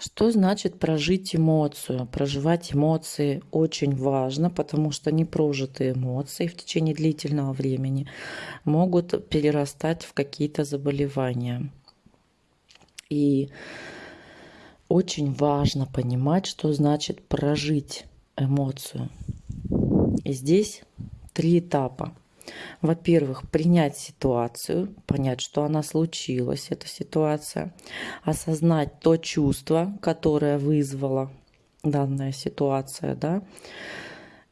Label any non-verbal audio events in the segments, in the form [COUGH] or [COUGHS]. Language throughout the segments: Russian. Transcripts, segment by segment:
Что значит прожить эмоцию? Проживать эмоции очень важно, потому что непрожитые эмоции в течение длительного времени могут перерастать в какие-то заболевания. И очень важно понимать, что значит прожить эмоцию. И здесь три этапа. Во-первых, принять ситуацию, понять, что она случилась, эта ситуация, осознать то чувство, которое вызвала данная ситуация, да,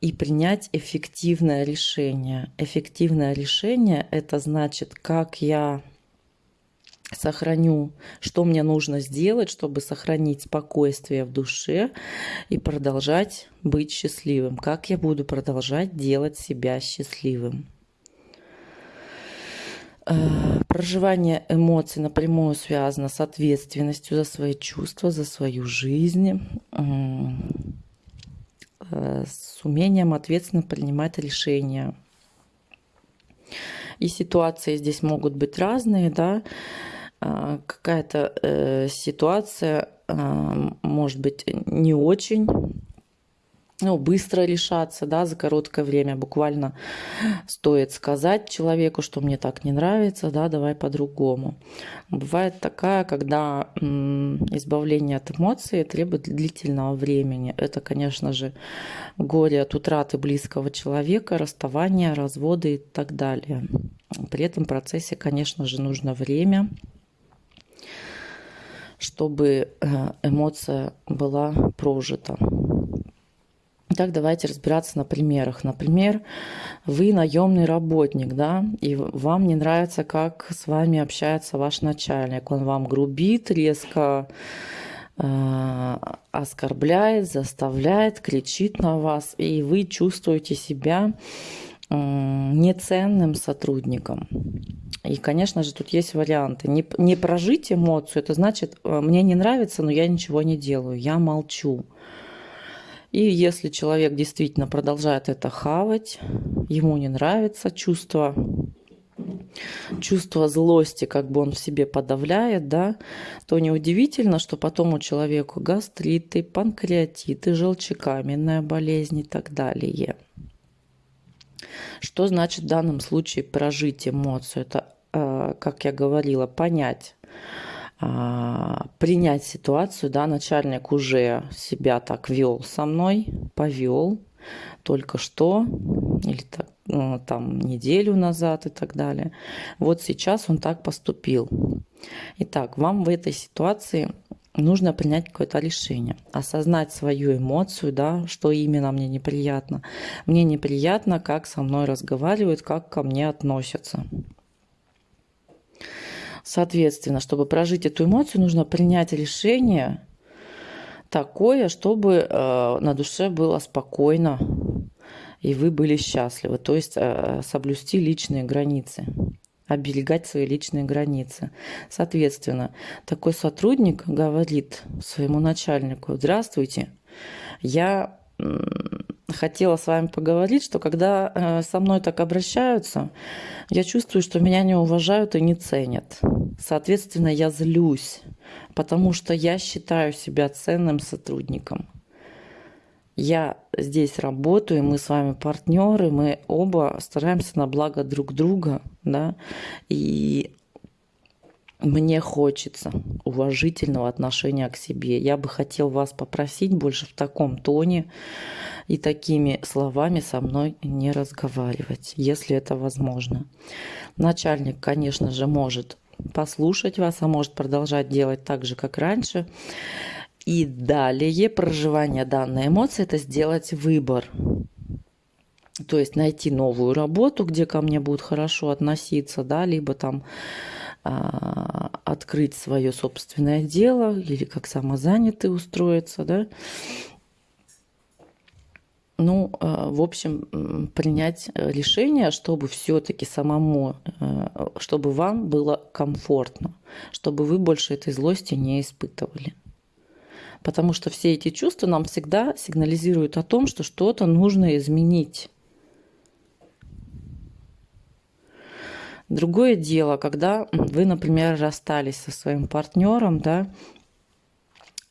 и принять эффективное решение. Эффективное решение – это значит, как я сохраню, что мне нужно сделать, чтобы сохранить спокойствие в душе и продолжать быть счастливым. Как я буду продолжать делать себя счастливым. Э, проживание эмоций напрямую связано с ответственностью за свои чувства, за свою жизнь, э, с умением ответственно принимать решения. И ситуации здесь могут быть разные, да, э, какая-то ситуация может быть не очень ну, быстро решаться, да, за короткое время. Буквально стоит сказать человеку, что мне так не нравится, да, давай по-другому. Бывает такая, когда избавление от эмоций требует длительного времени. Это, конечно же, горе от утраты близкого человека, расставания, разводы и так далее. При этом процессе, конечно же, нужно время, чтобы э, эмоция была прожита. Итак, давайте разбираться на примерах. Например, вы наемный работник, да, и вам не нравится, как с вами общается ваш начальник. Он вам грубит, резко э, оскорбляет, заставляет, кричит на вас, и вы чувствуете себя э, неценным сотрудником. И, конечно же, тут есть варианты. Не, не прожить эмоцию, это значит, э, мне не нравится, но я ничего не делаю, я молчу. И если человек действительно продолжает это хавать, ему не нравится чувство, чувство злости, как бы он в себе подавляет, да, то неудивительно, что потом у человека гастриты, панкреатиты, желчекаменная болезнь и так далее. Что значит в данном случае прожить эмоцию? Это, э, как я говорила, понять, принять ситуацию, да, начальник уже себя так вел со мной, повел только что, или так, ну, там неделю назад и так далее. Вот сейчас он так поступил. Итак, вам в этой ситуации нужно принять какое-то решение, осознать свою эмоцию, да, что именно мне неприятно. Мне неприятно, как со мной разговаривают, как ко мне относятся. Соответственно, чтобы прожить эту эмоцию, нужно принять решение такое, чтобы э, на душе было спокойно и вы были счастливы. То есть э, соблюсти личные границы, оберегать свои личные границы. Соответственно, такой сотрудник говорит своему начальнику, здравствуйте, я хотела с вами поговорить, что когда э, со мной так обращаются, я чувствую, что меня не уважают и не ценят. Соответственно, я злюсь, потому что я считаю себя ценным сотрудником. Я здесь работаю, мы с вами партнеры, мы оба стараемся на благо друг друга, да, и мне хочется уважительного отношения к себе. Я бы хотел вас попросить больше в таком тоне и такими словами со мной не разговаривать, если это возможно. Начальник, конечно же, может послушать вас, а может продолжать делать так же, как раньше. И далее проживание данной эмоции – это сделать выбор. То есть найти новую работу, где ко мне будут хорошо относиться, да, либо там открыть свое собственное дело или как самозанятый устроиться, да, ну, э, в общем, принять решение, чтобы все-таки самому, э, чтобы вам было комфортно, чтобы вы больше этой злости не испытывали. Потому что все эти чувства нам всегда сигнализируют о том, что что-то нужно изменить. Другое дело, когда вы, например, расстались со своим партнером, да,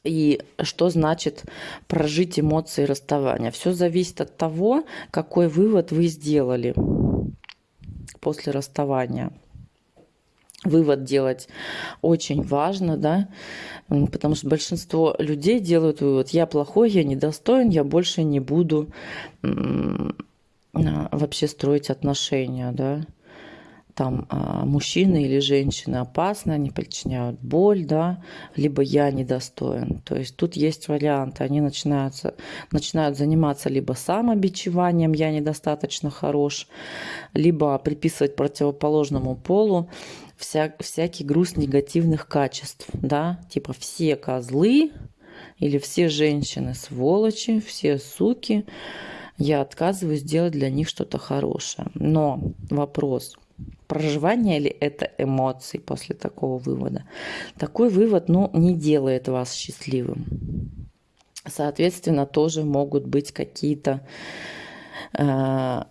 И что значит прожить эмоции расставания? Все зависит от того, какой вывод вы сделали после расставания. Вывод делать очень важно, да, потому что большинство людей делают вывод, я плохой, я недостоин, я больше не буду вообще строить отношения, да там а, мужчины или женщины опасны, они причиняют боль, да, либо я недостоин. То есть тут есть варианты. Они начинаются, начинают заниматься либо самобичеванием, я недостаточно хорош, либо приписывать противоположному полу вся, всякий груз негативных качеств, да, типа все козлы или все женщины сволочи, все суки, я отказываюсь делать для них что-то хорошее. Но вопрос – проживание ли это эмоций после такого вывода. Такой вывод ну, не делает вас счастливым. Соответственно, тоже могут быть какие-то э,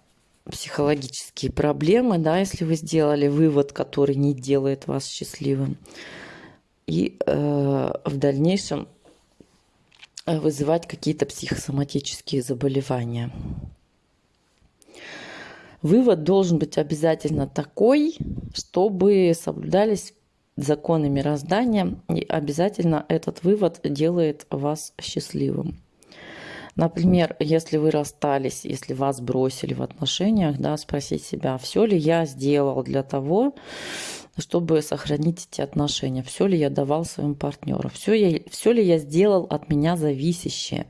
психологические проблемы, да, если вы сделали вывод, который не делает вас счастливым. И э, в дальнейшем вызывать какие-то психосоматические заболевания. Вывод должен быть обязательно такой, чтобы соблюдались законы мироздания, и обязательно этот вывод делает вас счастливым. Например, если вы расстались, если вас бросили в отношениях, да, спросить себя, все ли я сделал для того, чтобы сохранить эти отношения, все ли я давал своим партнерам, все, я, все ли я сделал от меня зависящее.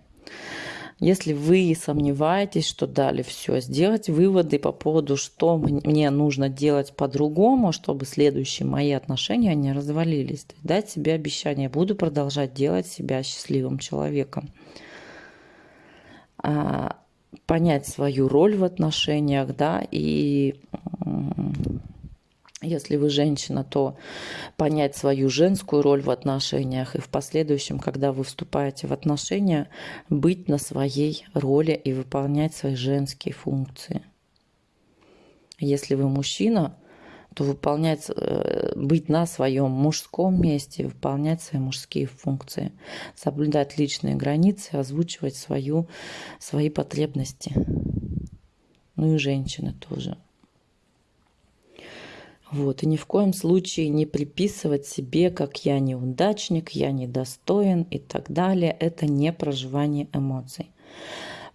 Если вы сомневаетесь, что дали все, сделать выводы по поводу, что мне нужно делать по-другому, чтобы следующие мои отношения не развалились. Дать себе обещание, буду продолжать делать себя счастливым человеком. А, понять свою роль в отношениях, да, и если вы женщина, то понять свою женскую роль в отношениях и в последующем, когда вы вступаете в отношения, быть на своей роли и выполнять свои женские функции. Если вы мужчина, то выполнять, э, быть на своем мужском месте, выполнять свои мужские функции, соблюдать личные границы, озвучивать свою, свои потребности. Ну и женщины тоже. Вот, и ни в коем случае не приписывать себе, как я неудачник, я недостоин и так далее. Это не проживание эмоций.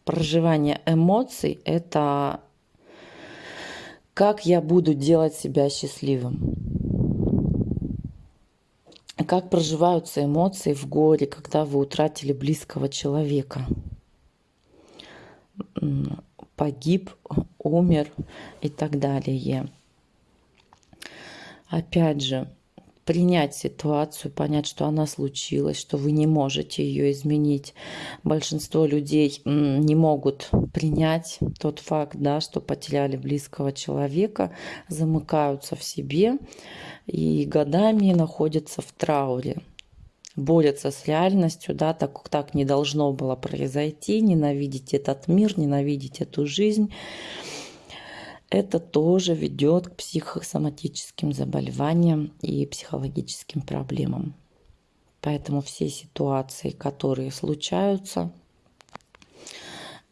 Проживание эмоций – это как я буду делать себя счастливым. Как проживаются эмоции в горе, когда вы утратили близкого человека. Погиб, умер и так далее опять же, принять ситуацию, понять, что она случилась, что вы не можете ее изменить. Большинство людей не могут принять тот факт, да, что потеряли близкого человека, замыкаются в себе и годами находятся в трауре борются с реальностью, да, так, так не должно было произойти, ненавидеть этот мир, ненавидеть эту жизнь это тоже ведет к психосоматическим заболеваниям и психологическим проблемам. Поэтому все ситуации, которые случаются,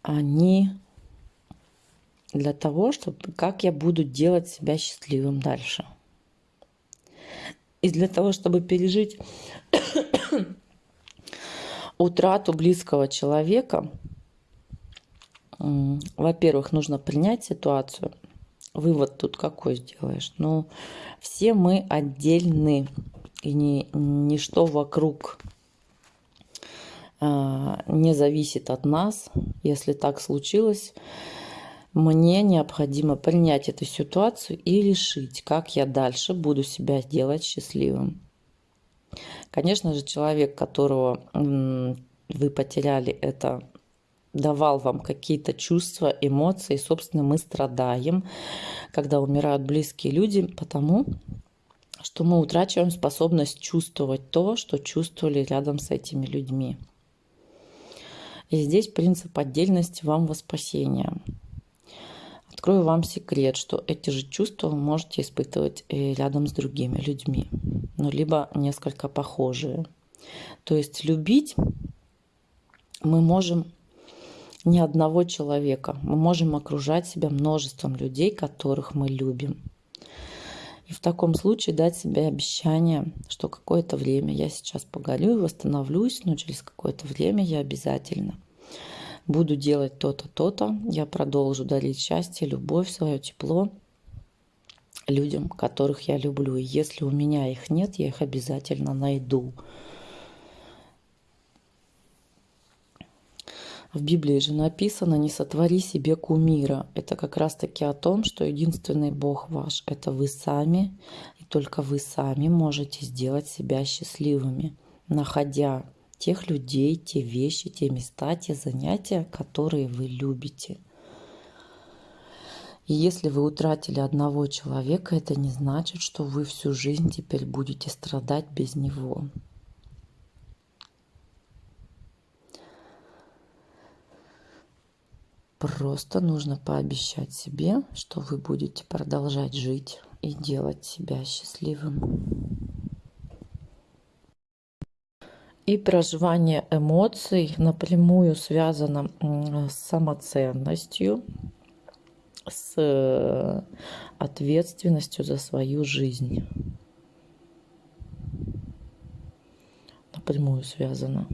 они для того, чтобы как я буду делать себя счастливым дальше. И для того, чтобы пережить [COUGHS] утрату близкого человека, во-первых, нужно принять ситуацию – вывод тут какой сделаешь? Ну, все мы отдельны, и ни, ничто вокруг а, не зависит от нас. Если так случилось, мне необходимо принять эту ситуацию и решить, как я дальше буду себя делать счастливым. Конечно же, человек, которого вы потеряли, это давал вам какие-то чувства, эмоции. Собственно, мы страдаем, когда умирают близкие люди, потому что мы утрачиваем способность чувствовать то, что чувствовали рядом с этими людьми. И здесь принцип отдельности вам во спасение. Открою вам секрет, что эти же чувства вы можете испытывать рядом с другими людьми, ну, либо несколько похожие. То есть любить мы можем не одного человека. Мы можем окружать себя множеством людей, которых мы любим. И в таком случае дать себе обещание, что какое-то время я сейчас погорю, восстановлюсь, но через какое-то время я обязательно буду делать то-то, то-то. Я продолжу дарить счастье, любовь, свое тепло людям, которых я люблю. И если у меня их нет, я их обязательно найду. В Библии же написано «Не сотвори себе кумира». Это как раз-таки о том, что единственный Бог ваш – это вы сами, и только вы сами можете сделать себя счастливыми, находя тех людей, те вещи, те места, те занятия, которые вы любите. И если вы утратили одного человека, это не значит, что вы всю жизнь теперь будете страдать без него. Просто нужно пообещать себе, что вы будете продолжать жить и делать себя счастливым. И проживание эмоций напрямую связано с самоценностью, с э, ответственностью за свою жизнь. Напрямую связано.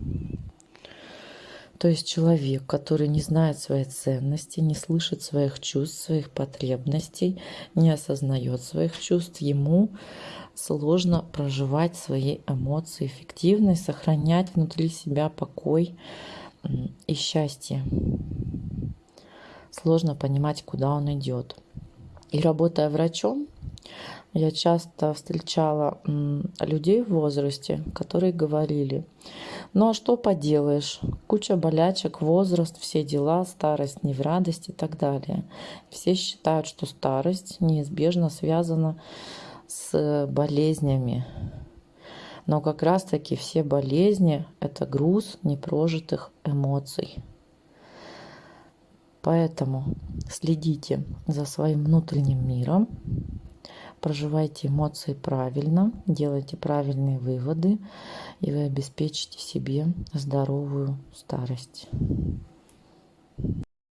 То есть человек, который не знает своей ценности, не слышит своих чувств, своих потребностей, не осознает своих чувств, ему сложно проживать свои эмоции эффективно и сохранять внутри себя покой и счастье. Сложно понимать, куда он идет. И работая врачом, я часто встречала людей в возрасте, которые говорили, ну а что поделаешь, куча болячек, возраст, все дела, старость не в радость и так далее. Все считают, что старость неизбежно связана с болезнями. Но как раз-таки все болезни – это груз непрожитых эмоций. Поэтому следите за своим внутренним миром, проживайте эмоции правильно, делайте правильные выводы, и вы обеспечите себе здоровую старость.